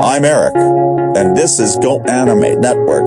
I'm Eric, and this is Go Animate Network.